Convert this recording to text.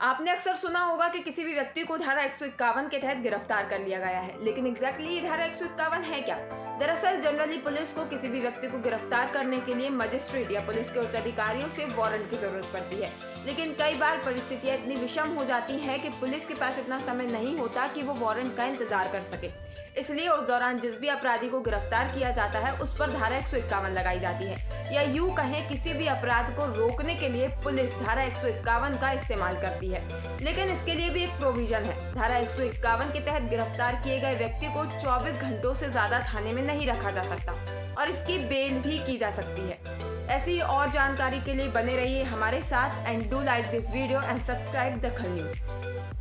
आपने अक्सर सुना होगा कि किसी भी व्यक्ति को धारा एक सौ इक्यावन के तहत गिरफ़्तार कर लिया गया है, लेकिन एग्जैक्टली ये धारा एक सौ इक्यावन है क्या? दरअसल जनरली पुलिस को किसी भी व्यक्ति को गिरफ़्तार करने के लिए मजिस्ट्रेट या पुलिस के उच्च अधिकारियों से वारंट की ज़रूरत पड़ती है। लेकिन कई बार परिस्थितियाँ इतनी विषम हो जाती है कि पुलिस के पास इतना समय नहीं होता कि वो वारंट का इंतज़ार कर सके। इसलिए उस दौरान जिस भी अपराधी को गिरफ़्तार किया जाता है, उस पर धारा एक सौ इक्यावन लगाई जाती है। या यूँ कहें, किसी भी अपराध को रोकने के लिए पुलिस धारा एक सौ इक्यावन का इस्तेमाल करती है। लेकिन इसके लिए भी एक प्रोविज़न है। धारा एक सौ इक्यावन के तहत गिरफ़्तार किए गए व्यक्ति को 24 घंटों से ज़्यादा थाने में नहीं रखा जा सकता और इसकी बेल भी की जा सकती है। ऐसी और जानकारी के लिए बने रहिए हमारे साथ। And do like this video and subscribe Dakhal news